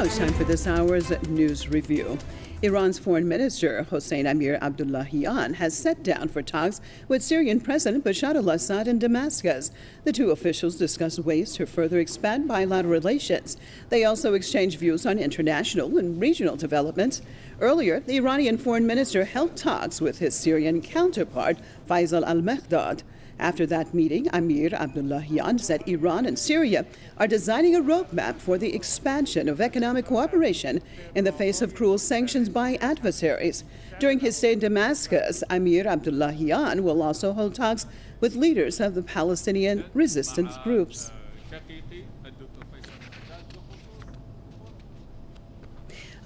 Now it's time for this hour's news review. Iran's foreign minister Hossein Amir Abdullahian has sat down for talks with Syrian President Bashar al Assad in Damascus. The two officials discussed ways to further expand bilateral relations. They also exchanged views on international and regional developments. Earlier, the Iranian foreign minister held talks with his Syrian counterpart, Faisal al Mekdad. After that meeting, Amir Abdullahian said Iran and Syria are designing a roadmap for the expansion of economic cooperation in the face of cruel sanctions by adversaries. During his stay in Damascus, Amir Abdullahian will also hold talks with leaders of the Palestinian resistance groups.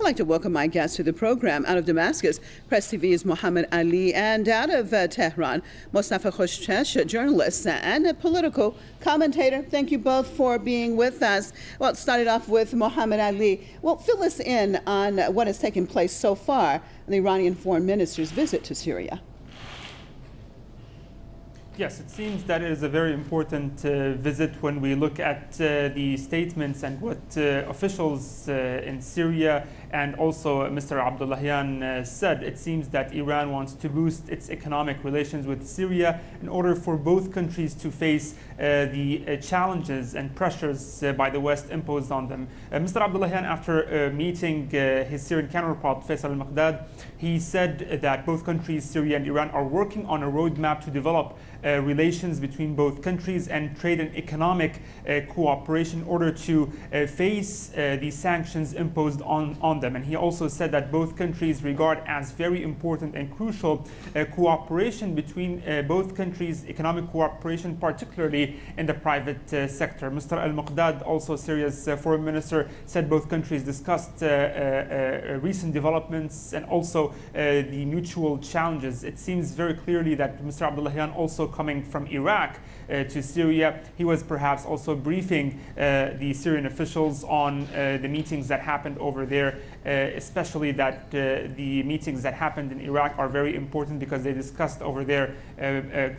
I'd like to welcome my guests to the program. Out of Damascus, Press TV's Mohammed Ali, and out of uh, Tehran, Mostafa Khoshcheshm, journalist and a political commentator. Thank you both for being with us. Well, started off with Mohammed Ali. Well, fill us in on what has taken place so far in the Iranian foreign minister's visit to Syria. Yes, it seems that it is a very important uh, visit when we look at uh, the statements and what uh, officials uh, in Syria and also Mr. Abdullahian uh, said. It seems that Iran wants to boost its economic relations with Syria in order for both countries to face uh, the challenges and pressures by the West imposed on them. Mr. Abdullahian, after meeting his Syrian counterpart Faisal al-Maqdad, he said that both countries, Syria and Iran, are working on a roadmap to develop uh, relations between both countries and trade and economic uh, cooperation in order to uh, face uh, the sanctions imposed on, on them. And he also said that both countries regard as very important and crucial uh, cooperation between both countries, economic cooperation, particularly in the private sector. Mr. Al-Muqdad, also Syria's foreign minister, said both countries discussed recent developments and also the mutual challenges. It seems very clearly that Mr. Abdullahian also coming from Iraq uh, to Syria. He was perhaps also briefing uh, the Syrian officials on uh, the meetings that happened over there, especially that the meetings that happened in Iraq are very important because they discussed over there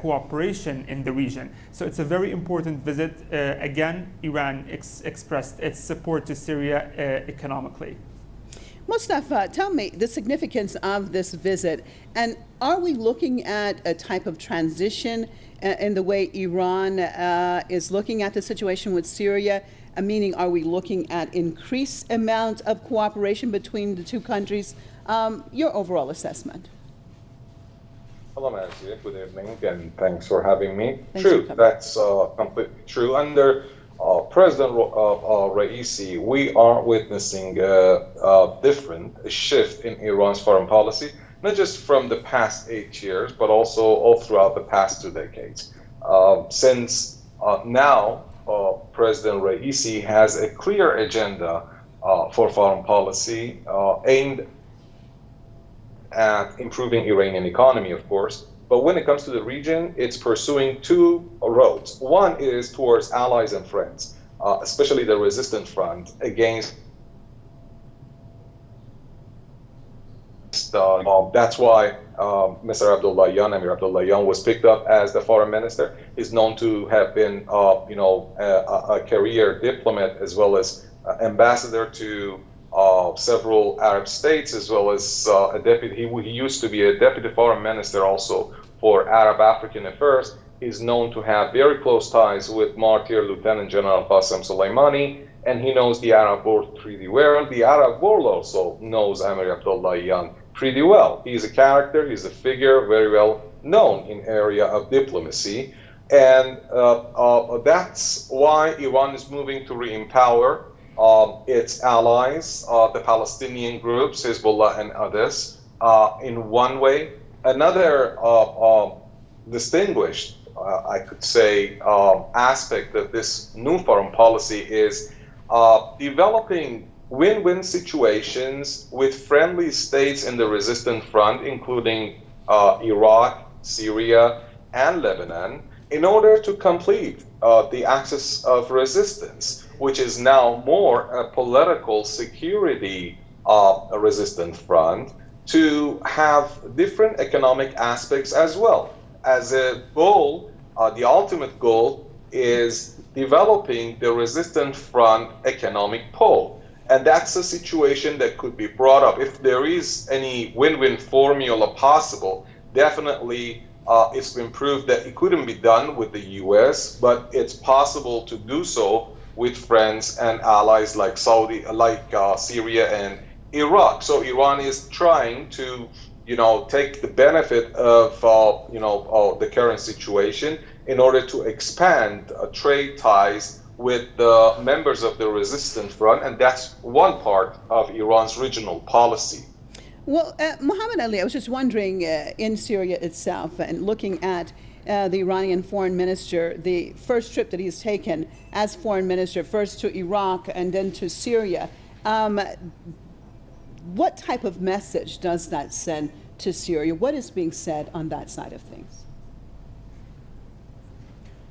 cooperation in the region. So it's a very important visit. again, Iran ex expressed its support to Syria economically. Mustafa, tell me the significance of this visit, and are we looking at a type of transition uh, in the way Iran uh, is looking at the situation with Syria? Uh, meaning, are we looking at increased amount of cooperation between the two countries? Um, your overall assessment. Hello, Nancy. Good evening, and thanks for having me. Thanks true, that's uh, completely true. Under uh, President uh, uh, Raisi, we are witnessing a, a, different shift in Iran's foreign policy, not just from the past eight years, but also all throughout the past two decades. Uh, since uh, now, uh, President Raisi has a clear agenda for foreign policy aimed at improving Iranian economy, of course, but when it comes to the region, it's pursuing two roads. One is towards allies and friends, uh, especially the resistance front against. Uh, that's why um, Mr. Abdullahian, Amir Abdullahian, was picked up as the foreign minister. He's known to have been, uh, you know, a, a, career diplomat as well as uh, ambassador to uh, several Arab states, as well as uh, a deputy. He, he, used to be a deputy foreign minister also for Arab African affairs. He's known to have very close ties with martyr Lieutenant General Qasem Soleimani, and he knows the Arab world pretty well. The Arab world also knows Amir Abdullahian pretty well. He's a character, he's a figure very well known in area of diplomacy. And uh, uh, that's why Iran is moving to re-empower um, its allies, uh, the Palestinian groups, Hezbollah and others, uh, in one way. Another uh, um, distinguished, uh, I could say, um, aspect of this new foreign policy is uh, developing win-win situations with friendly states in the resistant front, including Iraq, Syria, and Lebanon, in order to complete the axis of resistance which is now more a political security uh, resistant front, to have different economic aspects as well. As a goal, uh, the ultimate goal is developing the resistant front economic pole. And that's a situation that could be brought up. If there is any win win formula possible, definitely uh, it's been proved that it couldn't be done with the US, but it's possible to do so with friends and allies like Saudi, like uh, Syria and Iraq. So Iran is trying to, you know, take the benefit of, uh, you know, uh, the current situation in order to expand uh, trade ties with the members of the resistance front, and that's one part of Iran's regional policy. Well, uh, Muhammad Ali, I was just wondering uh, in Syria itself and looking at uh, the Iranian foreign minister, the first trip that he's taken as foreign minister, first to Iraq and then to Syria. Um, what type of message does that send to Syria? What is being said on that side of things?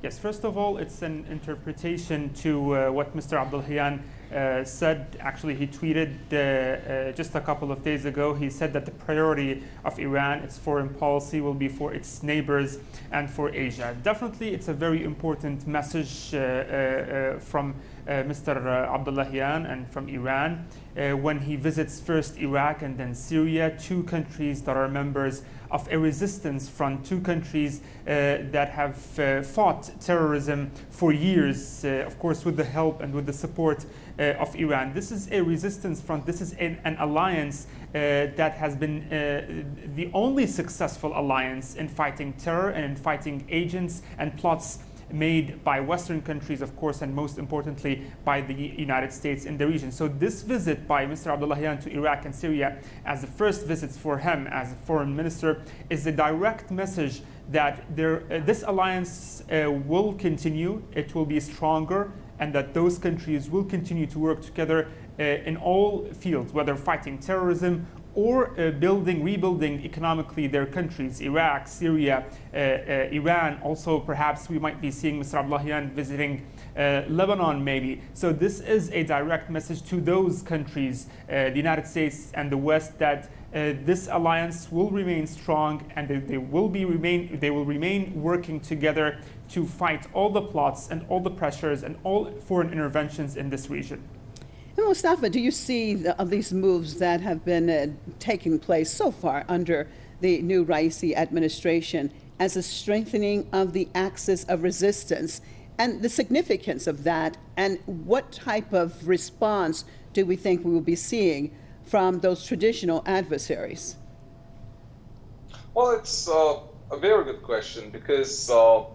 Yes, first of all, it's an interpretation to uh, what Mr. Abdullahian uh, said. Actually, he tweeted uh, uh, just a couple of days ago. He said that the priority of Iran, its foreign policy, will be for its neighbors and for Asia. Definitely, it's a very important message uh, uh, from Mr. Abdullahian and from Iran when he visits first Iraq and then Syria, two countries that are members of a resistance front, two countries uh, that have uh, fought terrorism for years, uh, of course, with the help and with the support uh, of Iran. This is a resistance front. This is an, an alliance uh, that has been uh, the only successful alliance in fighting terror and in fighting agents and plots made by Western countries, of course, and most importantly by the United States in the region. So this visit by Mr. Abdullahian to Iraq and Syria as the first visits for him as a foreign minister is a direct message that there, uh, this alliance uh, will continue, it will be stronger, and that those countries will continue to work together uh, in all fields, whether fighting terrorism or uh, building, rebuilding economically their countries, Iraq, Syria, uh, uh, Iran. Also, perhaps we might be seeing Mr. Abdullahian visiting uh, Lebanon, maybe. So this is a direct message to those countries, uh, the United States and the West, that this alliance will remain strong and they, they, will be remain they will remain working together to fight all the plots and all the pressures and all foreign interventions in this region. And Mustafa, do you see the, of these moves that have been uh, taking place so far under the new Raisi administration as a strengthening of the axis of resistance and the significance of that and what type of response do we think we will be seeing from those traditional adversaries? Well, it's uh, a very good question because, uh,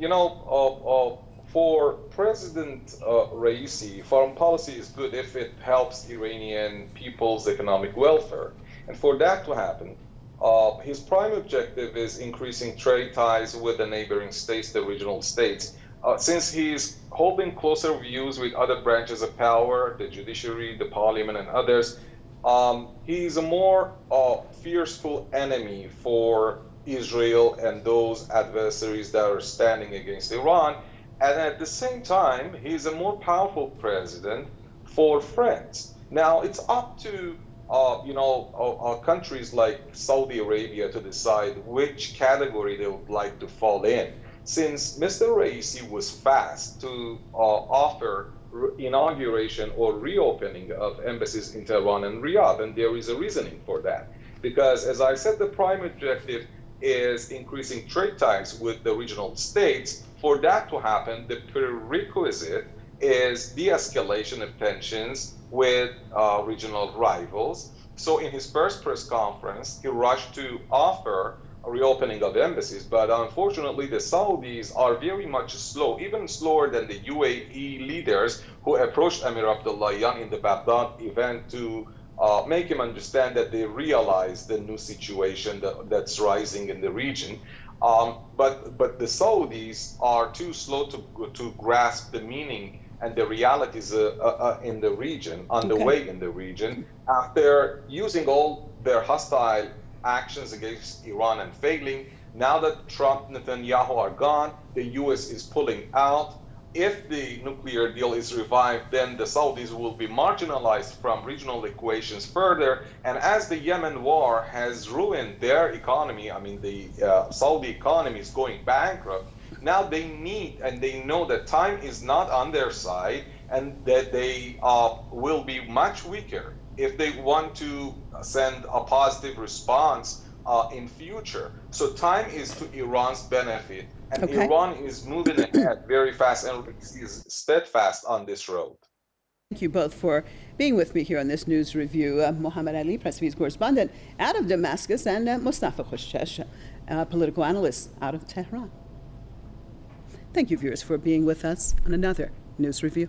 you know, uh, uh for President uh, Raisi, foreign policy is good if it helps Iranian people's economic welfare. And for that to happen, uh, his prime objective is increasing trade ties with the neighboring states, the regional states. Uh, since he's holding closer views with other branches of power, the judiciary, the parliament, and others, um, he's a more uh, fearful enemy for Israel and those adversaries that are standing against Iran and at the same time, he's a more powerful president for France. Now, it's up to uh, you know, uh, uh, countries like Saudi Arabia to decide which category they would like to fall in. Since Mr. Raisi was fast to uh, offer inauguration or reopening of embassies in Tehran and Riyadh, and there is a reasoning for that. Because, as I said, the prime objective is increasing trade ties with the regional states for that to happen, the prerequisite is de-escalation of tensions with uh, regional rivals. So in his first press conference, he rushed to offer a reopening of embassies, but unfortunately the Saudis are very much slow, even slower than the UAE leaders who approached Amir Abdullahian in the Baghdad event to uh, make him understand that they realize the new situation that, that's rising in the region. Um, but but the Saudis are too slow to to grasp the meaning and the realities uh, uh, uh in the region, underway okay. in the region, after using all their hostile actions against Iran and failing. Now that Trump, Netanyahu are gone, the U.S. is pulling out if the nuclear deal is revived, then the Saudis will be marginalized from regional equations further. And as the Yemen war has ruined their economy, I mean, the uh, Saudi economy is going bankrupt, now they need and they know that time is not on their side and that they uh, will be much weaker if they want to send a positive response uh, in future. So time is to Iran's benefit, and Okay. Iran is moving ahead very fast and is steadfast on this road. Thank you both for being with me here on this news review. Uh, Mohammed Ali, Press TV's correspondent out of Damascus, and uh, Mustafa Khoshesh, uh, political analyst out of Tehran. Thank you, viewers, for being with us on another news review.